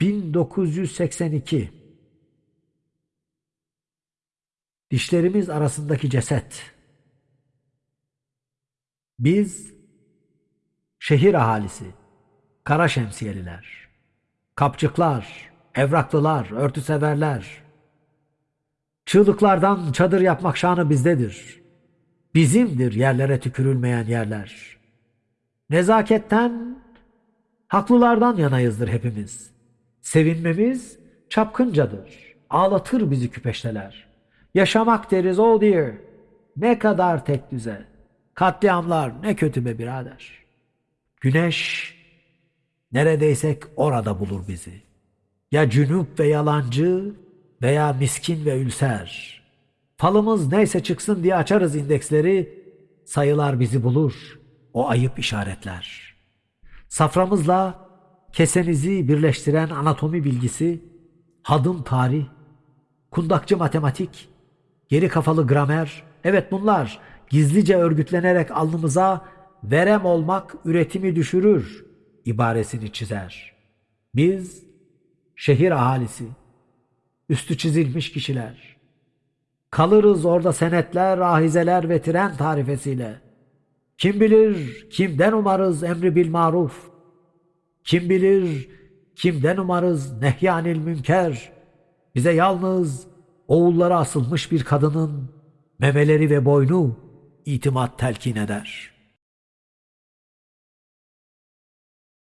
1982 Dişlerimiz arasındaki ceset. Biz şehir ahalisi, kara şemsiyeliler, kapçıklar, evraklılar, örtü severler. Çığlıklardan çadır yapmak şanı bizdedir. Bizimdir yerlere tükürülmeyen yerler. Nezaketten, haklılardan yanayızdır hepimiz. Sevinmemiz çapkıncadır. Ağlatır bizi küpeşteler. Yaşamak deriz oh dear. Ne kadar tek düze. Katliamlar ne kötü be birader. Güneş neredeysek orada bulur bizi. Ya cünüp ve yalancı veya miskin ve ülser. Falımız neyse çıksın diye açarız indeksleri. Sayılar bizi bulur. O ayıp işaretler. Saframızla kesenizi birleştiren anatomi bilgisi, hadım tarih, kundakçı matematik, geri kafalı gramer, evet bunlar gizlice örgütlenerek alnımıza verem olmak üretimi düşürür ibaresini çizer. Biz şehir ahalisi, üstü çizilmiş kişiler. Kalırız orada senetler, ahizeler ve tren tarifesiyle. Kim bilir kimden umarız emri bil maruf. Kim bilir kimden umarız nehyanil münker. Bize yalnız oğullara asılmış bir kadının memeleri ve boynu itimat telkin eder.''